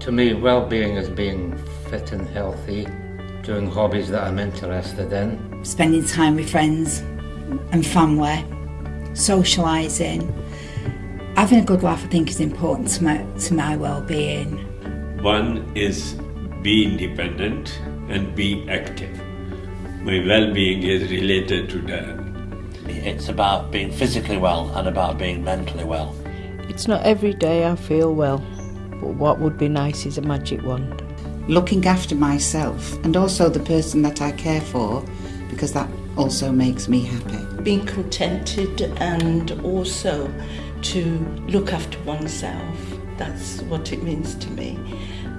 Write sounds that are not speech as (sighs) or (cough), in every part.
To me, well-being is being fit and healthy, doing hobbies that I'm interested in. Spending time with friends and family, socialising. Having a good laugh, I think, is important to my, to my well-being. One is be independent and be active. My well-being is related to that. It's about being physically well and about being mentally well. It's not every day I feel well, but what would be nice is a magic wand. Looking after myself and also the person that I care for because that also makes me happy. Being contented and also to look after oneself. That's what it means to me.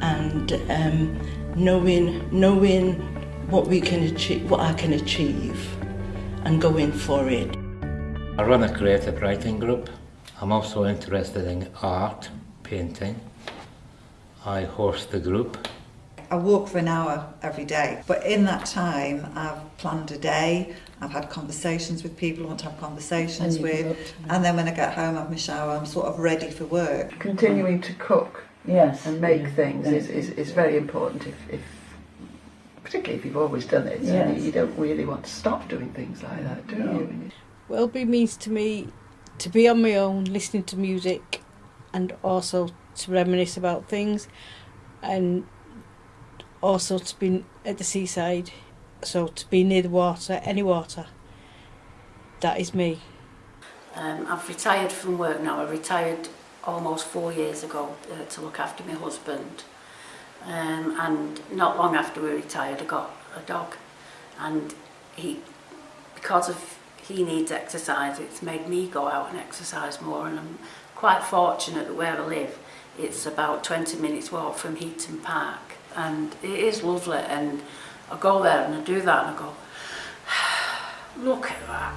And um, knowing, knowing what we can achieve, what I can achieve and going for it. I run a creative writing group. I'm also interested in art, painting. I horse the group. I walk for an hour every day, but in that time I've planned a day, I've had conversations with people I want to have conversations And with, and then when I get home, I have my shower, I'm sort of ready for work. Continuing to cook Yes. and make yeah, things is, is, is very important if, if particularly if you've always done it. You, Yes. you don't really want to stop doing things like that, do No. you? Well-being means to me to be on my own, listening to music, and also to reminisce about things, and also to be at the seaside. So to be near the water, any water. That is me. Um, I've retired from work now. I retired almost four years ago uh, to look after my husband. Um, and not long after we retired, I got a dog. And he, because of he needs exercise, it's made me go out and exercise more. And I'm quite fortunate that where I live, it's about 20 minutes walk from Heaton Park. And it is lovely. And I go there and I do that and I go, (sighs) look at that.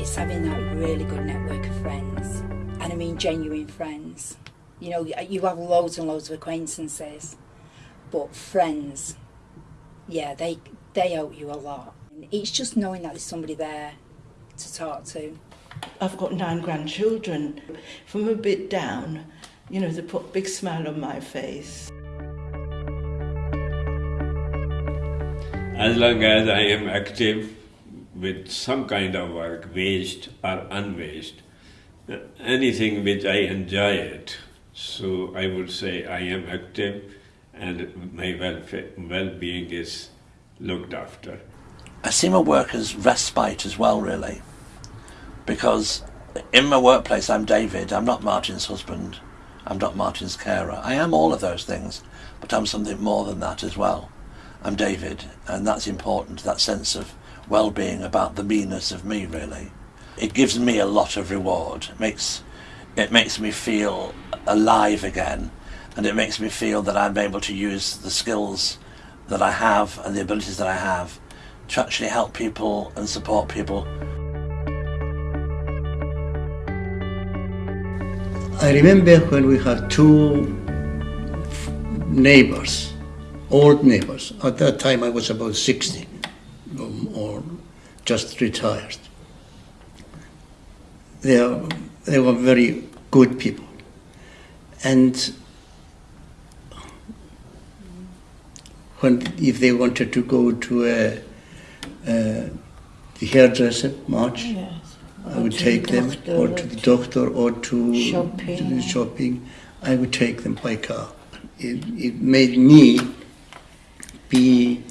It's having that really good network of friends, and I mean genuine friends. You know, you have loads and loads of acquaintances, but friends, yeah, they they help you a lot. It's just knowing that there's somebody there to talk to. I've got nine grandchildren. If I'm a bit down, you know, they put a big smile on my face. As long as I am active with some kind of work, waged or unwaged, uh, anything which I enjoy it, so I would say I am active and my well-being is looked after. I see my work as respite as well, really, because in my workplace I'm David. I'm not Martin's husband. I'm not Martin's carer. I am all of those things, but I'm something more than that as well. I'm David, and that's important. That sense of well-being about the meanness of me, really. It gives me a lot of reward. It makes it makes me feel alive again, and it makes me feel that I'm able to use the skills that I have and the abilities that I have to actually help people and support people. I remember when we had two neighbors, old neighbors. At that time I was about 60 um, or just retired. They, are, they were very good people. And when, if they wanted to go to a, a the hairdresser, March, Yes. I would to the take them, or or to the doctor, or to shopping. to the shopping. I would take them by car. It, it made me be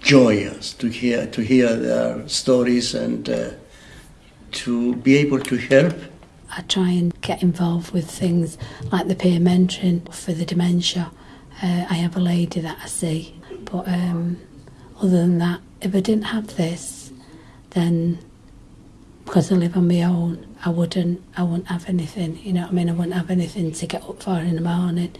joyous to hear to hear their stories and uh, to be able to help. I try and get involved with things like the peer mentoring for the dementia. Uh, I have a lady that I see, but um, other than that, if I didn't have this, then because I live on my own, I wouldn't, I wouldn't have anything. You know what I mean? I wouldn't have anything to get up for in the morning.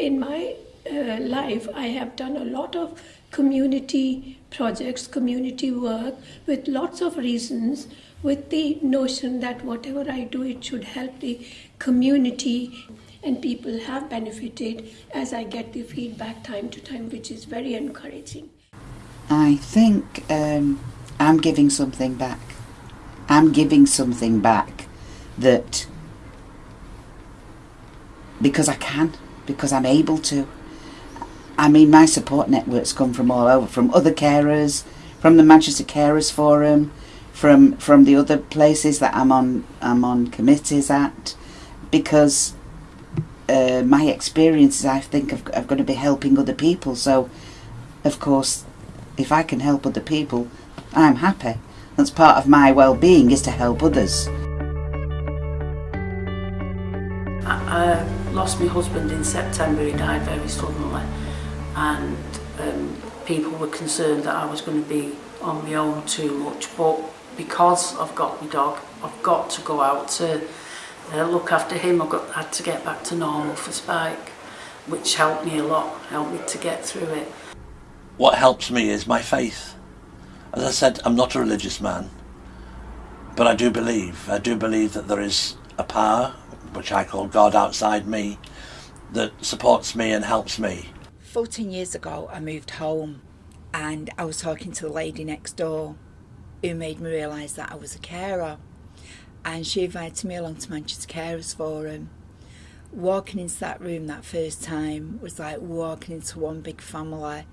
In my uh, life, I have done a lot of community projects, community work with lots of reasons, with the notion that whatever I do, it should help the community. And people have benefited as I get the feedback time to time, which is very encouraging. I think um, I'm giving something back. I'm giving something back that because I can, because I'm able to. I mean, my support networks come from all over, from other carers, from the Manchester Carers Forum, from from the other places that I'm on I'm on committees at, because uh, my experiences I think have, have got to be helping other people. So, of course, if I can help other people, I'm happy. That's part of my well-being is to help others. I, I lost my husband in September, he died very suddenly. And um, people were concerned that I was going to be on my own too much. But because I've got my dog I've got to go out to uh, look after him. I got had to get back to normal for Spike which helped me a lot helped me to get through it. What helps me is my faith. As I said, I'm not a religious man, but I do believe. I do believe that there is a power, which I call God outside me, that supports me and helps me. 14 years ago, I moved home and I was talking to the lady next door who made me realise that I was a carer. And she invited me along to Manchester Carers Forum. Walking into that room that first time was like walking into one big family.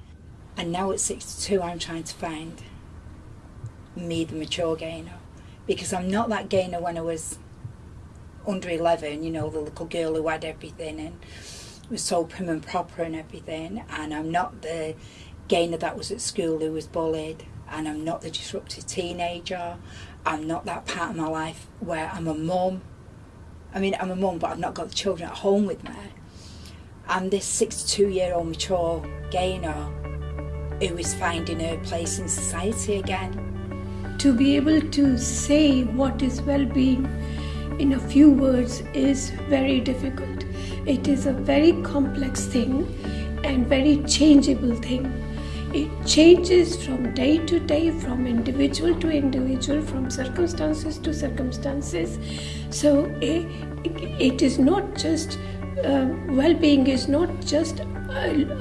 And now at 62, I'm trying to find me, the mature Gaynor. Because I'm not that Gaynor when I was under 11, you know, the little girl who had everything and was so prim and proper and everything. And I'm not the Gaynor that was at school who was bullied. And I'm not the disruptive teenager. I'm not that part of my life where I'm a mum. I mean, I'm a mum, but I've not got the children at home with me. I'm this 62 year old mature Gaynor who is finding her place in society again. To be able to say what is well being in a few words is very difficult. It is a very complex thing and very changeable thing. It changes from day to day, from individual to individual, from circumstances to circumstances. So it, it is not just uh, well being, is not just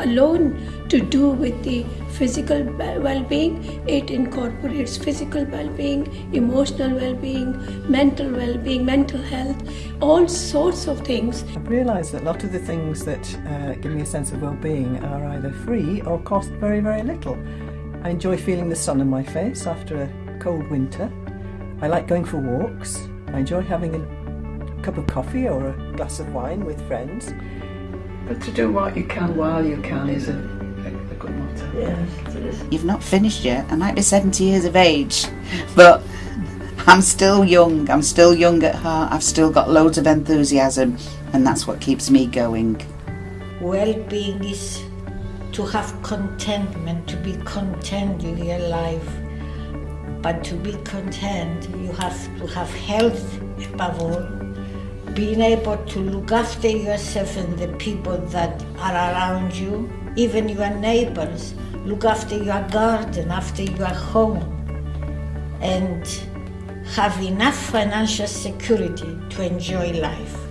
alone to do with the physical well being, it incorporates physical well being, emotional well being, mental well being, mental health, all sorts of things. I've realised that a lot of the things that uh, give me a sense of well being are either free or cost very, very little. I enjoy feeling the sun on my face after a cold winter. I like going for walks. I enjoy having a cup of coffee or a glass of wine with friends. But to do what you can while you can is a, a, a good motto. Yes, it is. You've not finished yet. I might be 70 years of age, but I'm still young. I'm still young at heart. I've still got loads of enthusiasm, and that's what keeps me going. Well-being is to have contentment, to be content with your life. But to be content, you have to have health above all being able to look after yourself and the people that are around you, even your neighbors, look after your garden, after your home, and have enough financial security to enjoy life.